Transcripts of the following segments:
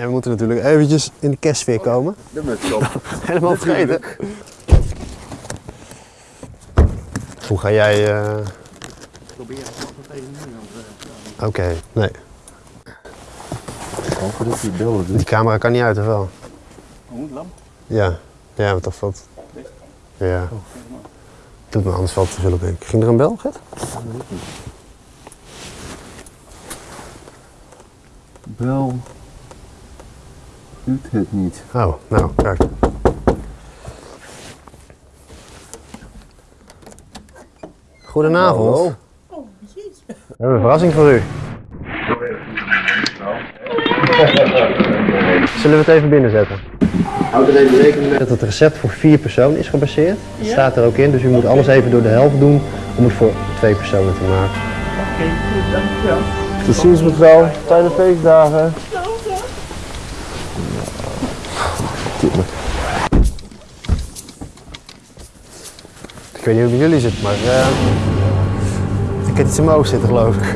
En we moeten natuurlijk eventjes in de kerstsfeer komen. De muts op. Helemaal vergeten. Hoe ga jij... eh, Probeer het even nu. Oké, nee. Gewoon voordat je beelden. Die camera kan niet uit, of wel? Hoe, lamp? Ja. Ja, wat of wat? Ja. Doet me anders valt te zullen denk ik. Ging er een bel, Gert? Bel. Doet het niet. Oh, nou, kijk. Goedenavond. Hallo. We hebben een verrassing voor u. Zullen we het even binnenzetten? Houd er even rekening mee dat het recept voor vier personen is gebaseerd. Dat staat er ook in, dus u moet alles even door de helft doen om het voor twee personen te maken. Tot ziens mevrouw. Fijne feestdagen. Ik weet niet hoe met jullie zit, maar eh, ik heb iets in mijn oog zitten geloof ik.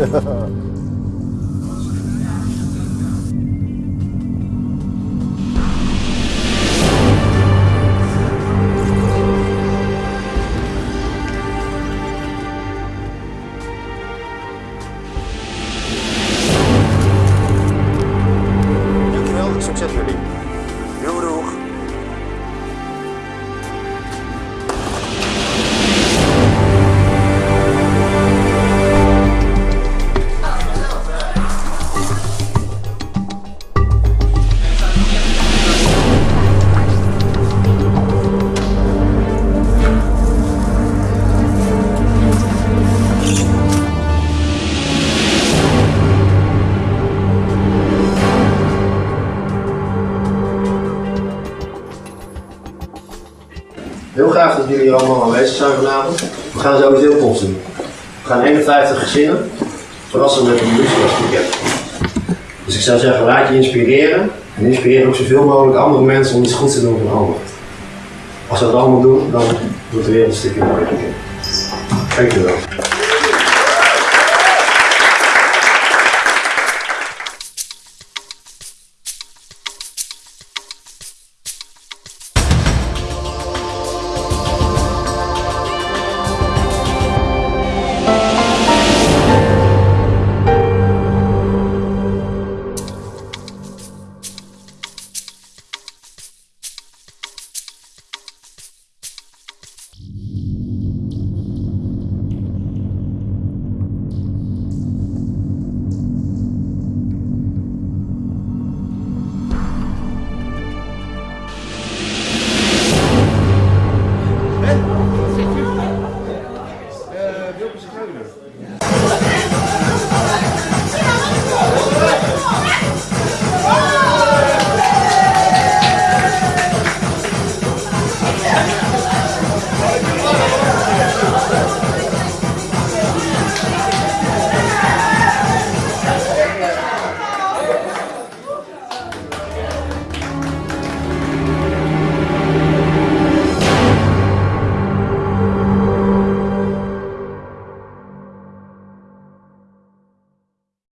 Dankjewel, succes jullie. Heel graag dat jullie allemaal aanwezig zijn vanavond. We gaan sowieso post doen. We gaan 51 gezinnen verrassen met een muziekpakket. Dus ik zou zeggen, laat je inspireren. En inspireer ook zoveel mogelijk andere mensen om iets goeds te doen voor een ander. Als we dat allemaal doen, dan wordt de wereld een stukje mooier. Dankjewel. Canada.